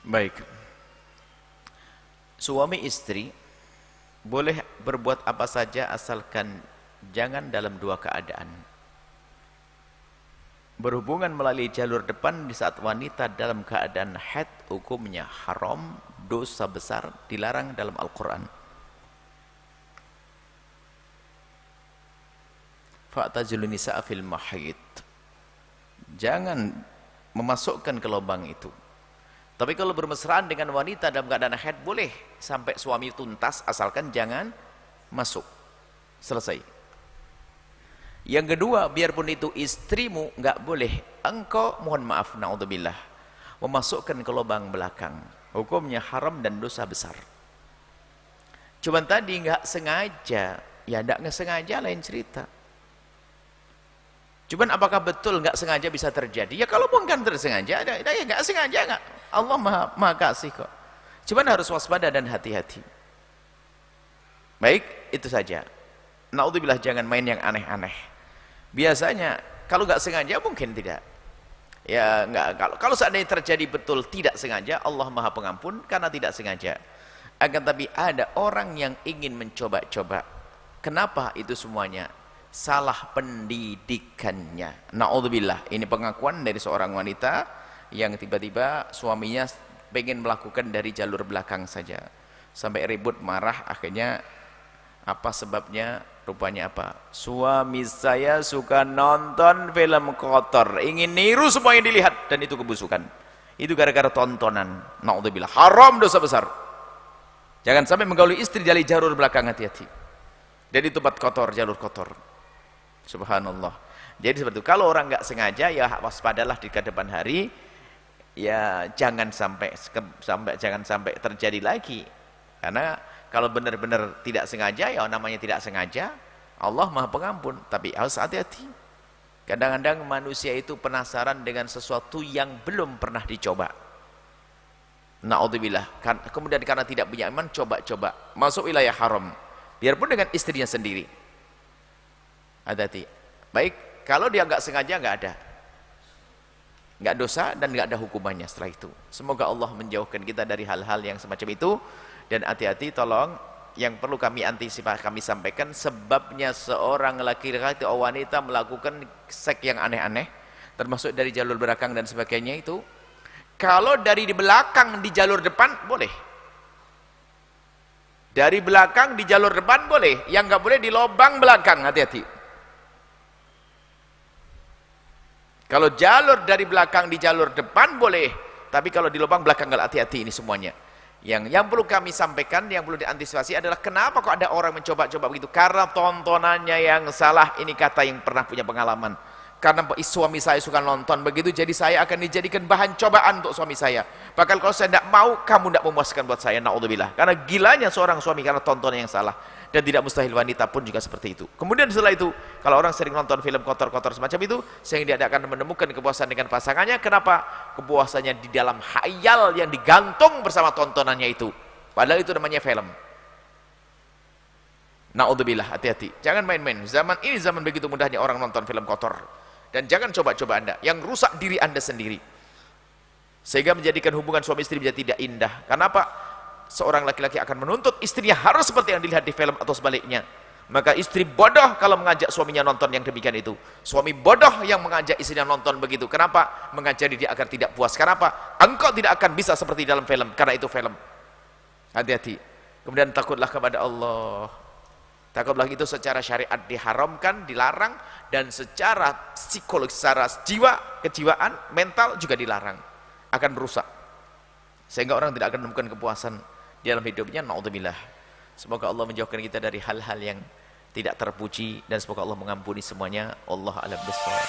Baik. Suami istri boleh berbuat apa saja asalkan jangan dalam dua keadaan. Berhubungan melalui jalur depan di saat wanita dalam keadaan haid hukumnya haram, dosa besar, dilarang dalam Al-Quran. Fa'tazilun nisa'a fil mahid. Jangan memasukkan ke lubang itu. Tapi kalau bermesraan dengan wanita dalam keadaan haid boleh sampai suami tuntas asalkan jangan masuk. Selesai. Yang kedua, biarpun itu istrimu nggak boleh engkau mohon maaf naudzubillah memasukkan ke lubang belakang. Hukumnya haram dan dosa besar. Cuman tadi nggak sengaja, ya nggak sengaja lain cerita. Cuman apakah betul nggak sengaja bisa terjadi? Ya kalau bukan tersengaja, ada, ya nggak sengaja nggak. Allah maha, maha kasih kok. Cuman harus waspada dan hati-hati. Baik, itu saja. Naudzubillah jangan main yang aneh-aneh. Biasanya kalau nggak sengaja mungkin tidak. Ya nggak kalau kalau seandainya terjadi betul tidak sengaja, Allah Maha Pengampun karena tidak sengaja. Akan tapi ada orang yang ingin mencoba-coba. Kenapa itu semuanya? salah pendidikannya. Naudzubillah. Ini pengakuan dari seorang wanita yang tiba-tiba suaminya pengen melakukan dari jalur belakang saja. Sampai ribut marah akhirnya apa sebabnya? Rupanya apa? Suami saya suka nonton film kotor, ingin niru semua yang dilihat dan itu kebusukan. Itu gara-gara tontonan. Naudzubillah. Haram dosa besar. Jangan sampai menggauli istri dari jalur belakang hati-hati. Itu tempat kotor, jalur kotor. Subhanallah. Jadi seperti itu. Kalau orang nggak sengaja ya waspadalah di depan hari. Ya jangan sampai sampai jangan sampai terjadi lagi. Karena kalau benar-benar tidak sengaja ya namanya tidak sengaja. Allah Maha Pengampun, tapi harus hati-hati. Kadang-kadang manusia itu penasaran dengan sesuatu yang belum pernah dicoba. Naudzubillah. Kan, kemudian karena tidak punya iman coba-coba masuk wilayah haram. Biarpun dengan istrinya sendiri hati-hati baik kalau dia nggak sengaja nggak ada nggak dosa dan nggak ada hukumannya setelah itu. Semoga Allah menjauhkan kita dari hal-hal yang semacam itu. Dan hati-hati tolong yang perlu kami antisipasi kami sampaikan sebabnya seorang laki-laki atau wanita melakukan seks yang aneh-aneh termasuk dari jalur belakang dan sebagainya itu kalau dari di belakang di jalur depan boleh. Dari belakang di jalur depan boleh. Yang nggak boleh di lubang belakang hati-hati Kalau jalur dari belakang di jalur depan boleh, tapi kalau di lubang belakang nggak hati-hati ini semuanya. Yang yang perlu kami sampaikan, yang perlu diantisipasi adalah kenapa kok ada orang mencoba-coba begitu? Karena tontonannya yang salah. Ini kata yang pernah punya pengalaman. Karena suami saya suka nonton begitu, jadi saya akan dijadikan bahan cobaan untuk suami saya. Bahkan kalau saya tidak mau, kamu tidak memuaskan buat saya. Naudzubillah. Karena gilanya seorang suami karena tontonan yang salah dan tidak mustahil wanita pun juga seperti itu. Kemudian setelah itu, kalau orang sering nonton film kotor-kotor semacam itu, sehingga dia akan menemukan kepuasan dengan pasangannya. Kenapa? Kepuasannya di dalam hayal yang digantung bersama tontonannya itu. Padahal itu namanya film. Naudzubillah, hati-hati. Jangan main-main. Zaman ini zaman begitu mudahnya orang nonton film kotor. Dan jangan coba-coba Anda yang rusak diri Anda sendiri. Sehingga menjadikan hubungan suami istri menjadi tidak indah. Kenapa? seorang laki-laki akan menuntut istrinya harus seperti yang dilihat di film atau sebaliknya maka istri bodoh kalau mengajak suaminya nonton yang demikian itu suami bodoh yang mengajak istrinya nonton begitu kenapa? mengajari dia agar tidak puas kenapa? engkau tidak akan bisa seperti dalam film karena itu film hati-hati kemudian takutlah kepada Allah takutlah itu secara syariat diharamkan, dilarang dan secara psikologis, secara jiwa, kejiwaan, mental juga dilarang akan merusak. Sehingga orang tidak akan menemukan kepuasan di dalam hidupnya naudzubillah. Semoga Allah menjauhkan kita dari hal-hal yang tidak terpuji dan semoga Allah mengampuni semuanya. Allah alam bisawab